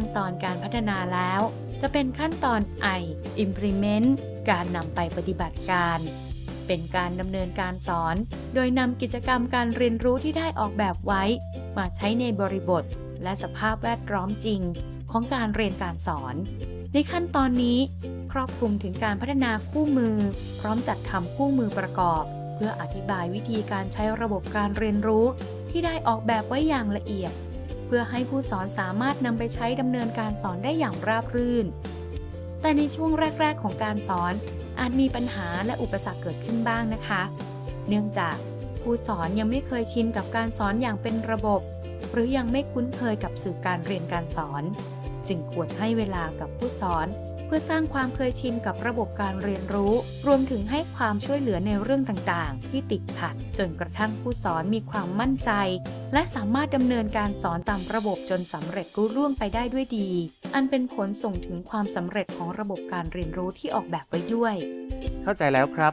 ั้นตอนการพัฒนาแล้ว จะเป็นขั้นตอน I implement การนำไปปฏิบัติการ เป็นการดำเนินการสอน โดยนำกิจกรรมการเรียนรู้ที่ได้ออกแบบไว้ มาใช้ในบริบท และสภาพแวดล้อมจริง ของการเรียนการสอน ในขั้นตอนนี้ ครอบคลุมถึงการพัฒนาคู่มือ พร้อมจัดทำคู่มือประกอบ เพื่ออธิบายวิธีการใช้ระบบการเรียนรู้ที่ได้ออกแบบไว้อย่างละเอียด พื่อให้ผู้สอนสามารถนำไปใช้ดำเนินการสอนได้อย่างราบรื่น แต่ในช่วงแรก ๆ ของการสอน อาจมีปัญหาและอุปสรรคเกิดขึ้นบ้างนะคะ เนื่องจากผู้สอนยังไม่เคยชินกับการสอนอย่างเป็นระบบ หรือยังไม่คุ้นเคยกับสื่อการเรียนการสอน จึงควรให้เวลากับผู้สอน พื่อสร้างความเคยชินกับระบบการเรียนรู้ รวมถึงให้ความช่วยเหลือในเรื่องต่างๆ ที่ติดขัด จนกระทั่งผู้สอนมีความมั่นใจ และสามารถดำเนินการสอนตามระบบจนสำเร็จรุ่ร่วงไปได้ด้วยดี อันเป็นผลส่งถึงความสำเร็จของระบบการเรียนรู้ที่ออกแบบไว้ด้วย เข้าใจแล้วครับ